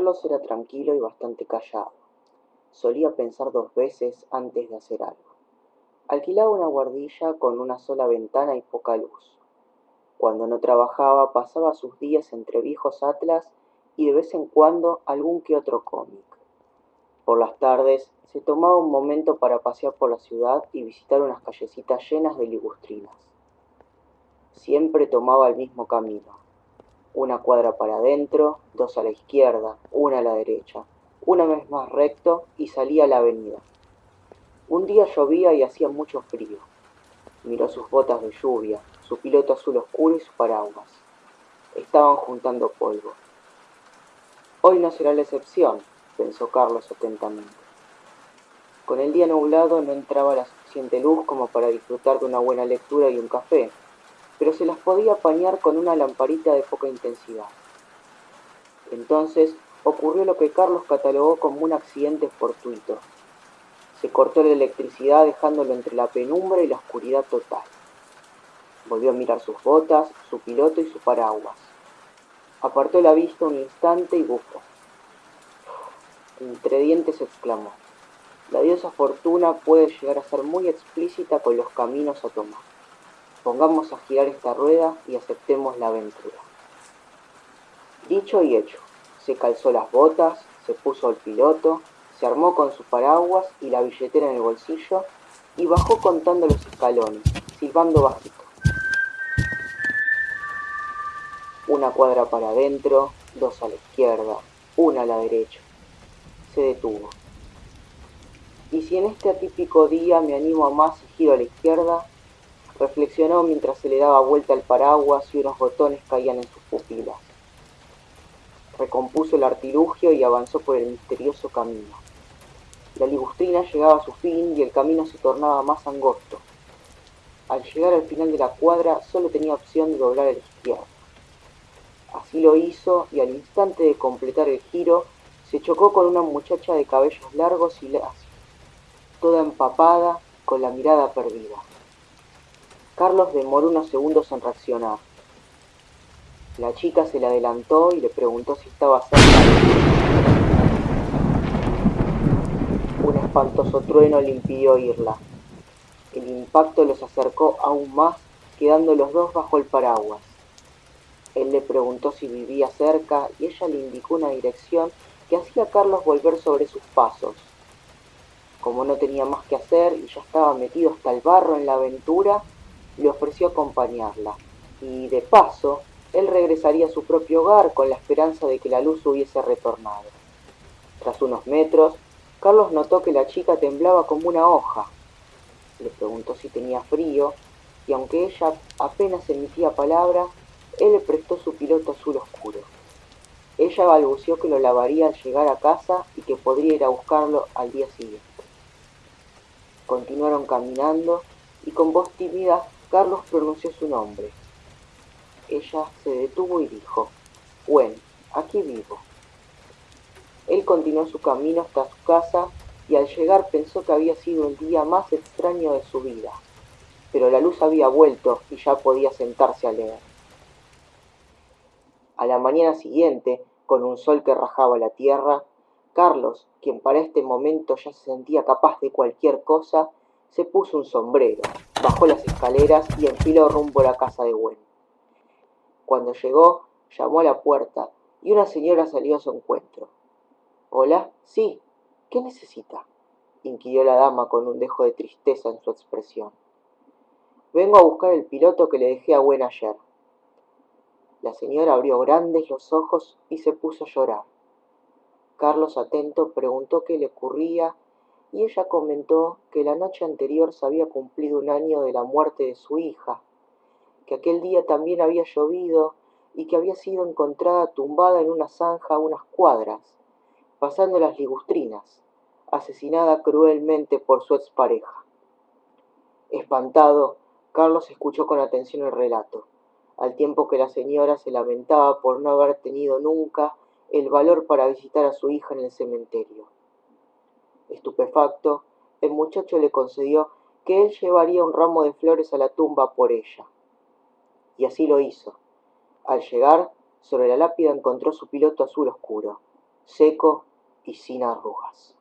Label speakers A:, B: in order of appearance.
A: Carlos era tranquilo y bastante callado. Solía pensar dos veces antes de hacer algo. Alquilaba una guardilla con una sola ventana y poca luz. Cuando no trabajaba pasaba sus días entre viejos atlas y de vez en cuando algún que otro cómic. Por las tardes se tomaba un momento para pasear por la ciudad y visitar unas callecitas llenas de ligustrinas. Siempre tomaba el mismo camino. Una cuadra para adentro, dos a la izquierda, una a la derecha, una vez más recto y salía a la avenida. Un día llovía y hacía mucho frío. Miró sus botas de lluvia, su piloto azul oscuro y su paraguas. Estaban juntando polvo. Hoy no será la excepción, pensó Carlos atentamente. Con el día nublado no entraba la suficiente luz como para disfrutar de una buena lectura y un café, pero se las podía apañar con una lamparita de poca intensidad. Entonces ocurrió lo que Carlos catalogó como un accidente fortuito. Se cortó la electricidad dejándolo entre la penumbra y la oscuridad total. Volvió a mirar sus botas, su piloto y su paraguas. Apartó la vista un instante y bufó. Entre dientes exclamó, la diosa fortuna puede llegar a ser muy explícita con los caminos a tomar. Pongamos a girar esta rueda y aceptemos la aventura. Dicho y hecho, se calzó las botas, se puso el piloto, se armó con su paraguas y la billetera en el bolsillo y bajó contando los escalones, silbando bajito. Una cuadra para adentro, dos a la izquierda, una a la derecha. Se detuvo. ¿Y si en este atípico día me animo a más y giro a la izquierda? Reflexionó mientras se le daba vuelta el paraguas y unos botones caían en sus pupilas. Recompuso el artilugio y avanzó por el misterioso camino. La ligustrina llegaba a su fin y el camino se tornaba más angosto. Al llegar al final de la cuadra solo tenía opción de doblar a la izquierda. Así lo hizo y al instante de completar el giro se chocó con una muchacha de cabellos largos y lacios, toda empapada, con la mirada perdida. Carlos demoró unos segundos en reaccionar. La chica se le adelantó y le preguntó si estaba cerca Un espantoso trueno le impidió oírla. El impacto los acercó aún más, quedando los dos bajo el paraguas. Él le preguntó si vivía cerca y ella le indicó una dirección que hacía a Carlos volver sobre sus pasos. Como no tenía más que hacer y ya estaba metido hasta el barro en la aventura, le ofreció acompañarla. Y de paso, él regresaría a su propio hogar con la esperanza de que la luz hubiese retornado. Tras unos metros, Carlos notó que la chica temblaba como una hoja. Le preguntó si tenía frío, y aunque ella apenas emitía palabra, él le prestó su piloto azul oscuro. Ella balbuceó que lo lavaría al llegar a casa y que podría ir a buscarlo al día siguiente. Continuaron caminando y con voz tímida Carlos pronunció su nombre. Ella se detuvo y dijo, Bueno, aquí vivo. Él continuó su camino hasta su casa y al llegar pensó que había sido el día más extraño de su vida, pero la luz había vuelto y ya podía sentarse a leer. A la mañana siguiente, con un sol que rajaba la tierra, Carlos, quien para este momento ya se sentía capaz de cualquier cosa, se puso un sombrero, bajó las escaleras y enfiló rumbo a la casa de Gwen. Cuando llegó, llamó a la puerta y una señora salió a su encuentro. Hola, sí, ¿qué necesita? inquirió la dama con un dejo de tristeza en su expresión. Vengo a buscar el piloto que le dejé a Gwen ayer. La señora abrió grandes los ojos y se puso a llorar. Carlos, atento, preguntó qué le ocurría y ella comentó que la noche anterior se había cumplido un año de la muerte de su hija, que aquel día también había llovido y que había sido encontrada tumbada en una zanja a unas cuadras, pasando las ligustrinas, asesinada cruelmente por su expareja. Espantado, Carlos escuchó con atención el relato al tiempo que la señora se lamentaba por no haber tenido nunca el valor para visitar a su hija en el cementerio. Estupefacto, el muchacho le concedió que él llevaría un ramo de flores a la tumba por ella. Y así lo hizo. Al llegar, sobre la lápida encontró su piloto azul oscuro. seco y sin arrugas.